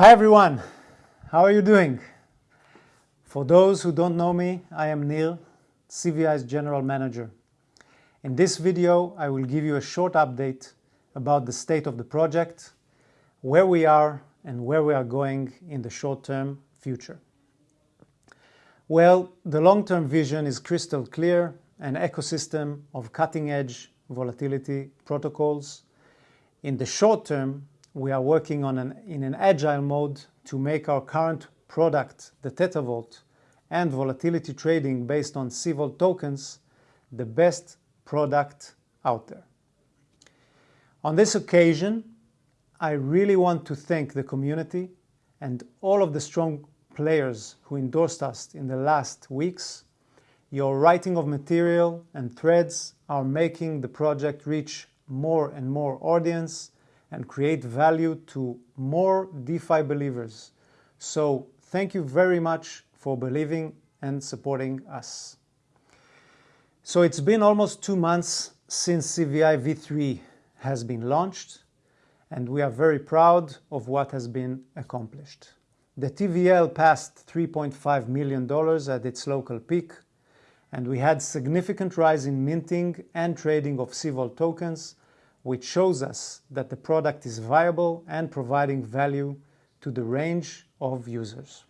Hi everyone, how are you doing? For those who don't know me, I am Nir, CVI's General Manager. In this video, I will give you a short update about the state of the project, where we are, and where we are going in the short-term future. Well, the long-term vision is crystal clear, an ecosystem of cutting-edge volatility protocols. In the short term, we are working on in an agile mode to make our current product, the Theta Vault, and volatility trading based on cVol tokens, the best product out there. On this occasion, I really want to thank the community and all of the strong players who endorsed us in the last weeks. Your writing of material and threads are making the project reach more and more audience and create value to more DeFi believers. So thank you very much for believing and supporting us. So it's been almost two months since CVI V3 has been launched, and we are very proud of what has been accomplished. The TVL passed $3.5 million at its local peak, and we had significant rise in minting and trading of cVol tokens, which shows us that the product is viable and providing value to the range of users.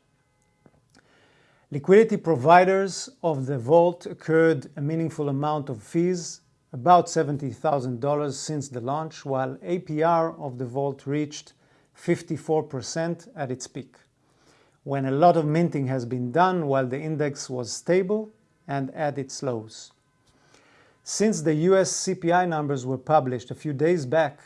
Liquidity providers of the vault incurred a meaningful amount of fees, about $70,000 since the launch, while APR of the vault reached 54% at its peak, when a lot of minting has been done while the index was stable and at its lows. Since the U.S. CPI numbers were published a few days back,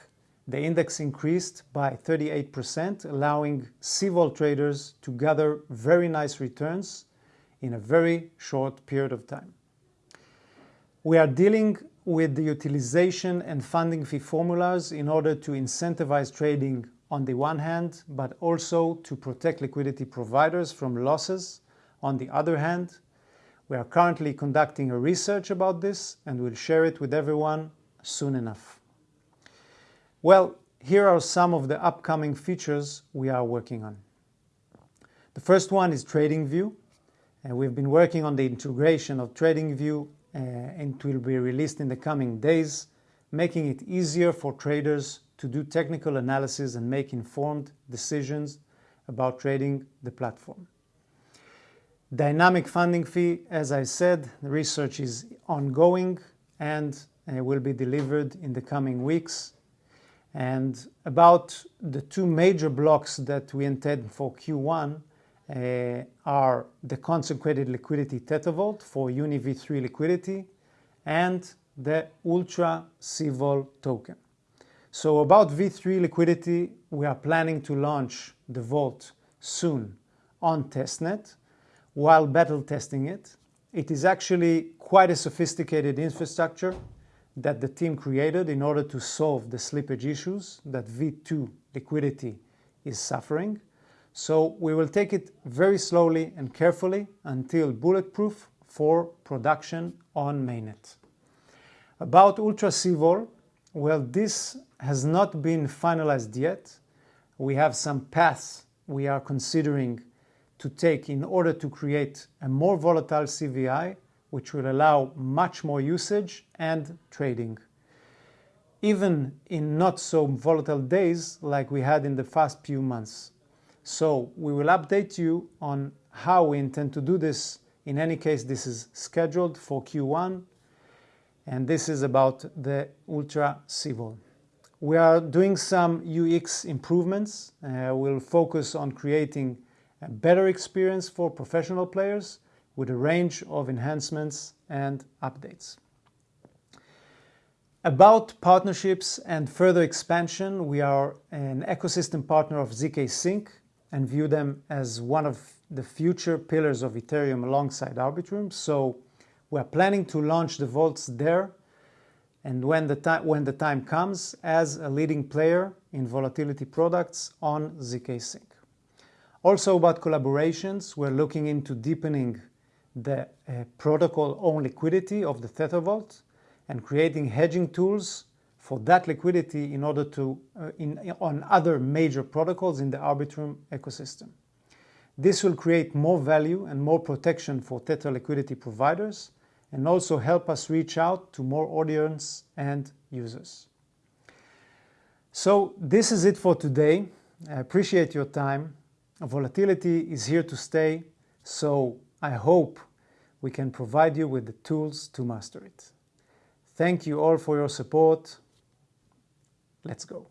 the index increased by 38%, allowing cVol traders to gather very nice returns in a very short period of time. We are dealing with the utilization and funding fee formulas in order to incentivize trading on the one hand, but also to protect liquidity providers from losses on the other hand. We are currently conducting a research about this, and we'll share it with everyone soon enough. Well, here are some of the upcoming features we are working on. The first one is TradingView, and we've been working on the integration of TradingView, uh, and it will be released in the coming days, making it easier for traders to do technical analysis and make informed decisions about trading the platform. Dynamic funding fee, as I said, the research is ongoing and uh, will be delivered in the coming weeks. And about the two major blocks that we intend for Q1 uh, are the concentrated liquidity Theta Vault for UniV3 liquidity and the Ultra cVol token. So about V3 liquidity, we are planning to launch the vault soon on testnet while battle testing it. It is actually quite a sophisticated infrastructure that the team created in order to solve the slippage issues that V2 liquidity is suffering. So we will take it very slowly and carefully until bulletproof for production on mainnet. About Ultra cVol, well, this has not been finalized yet. We have some paths we are considering to take in order to create a more volatile CVI, which will allow much more usage and trading, even in not so volatile days like we had in the past few months. So we will update you on how we intend to do this. In any case, this is scheduled for Q1, and this is about the Ultra cVol. We are doing some UX improvements. Uh, we'll focus on creating a better experience for professional players with a range of enhancements and updates. About partnerships and further expansion, we are an ecosystem partner of zkSync and view them as one of the future pillars of Ethereum alongside Arbitrum. So We are planning to launch the vaults there and when the time comes as a leading player in volatility products on zkSync. Also about collaborations, we're looking into deepening the protocol own liquidity of the Theta Vault and creating hedging tools for that liquidity in order to uh, in, on other major protocols in the Arbitrum ecosystem. This will create more value and more protection for Tether liquidity providers and also help us reach out to more audience and users. So this is it for today. I appreciate your time. Volatility is here to stay, so I hope we can provide you with the tools to master it. Thank you all for your support. Let's go.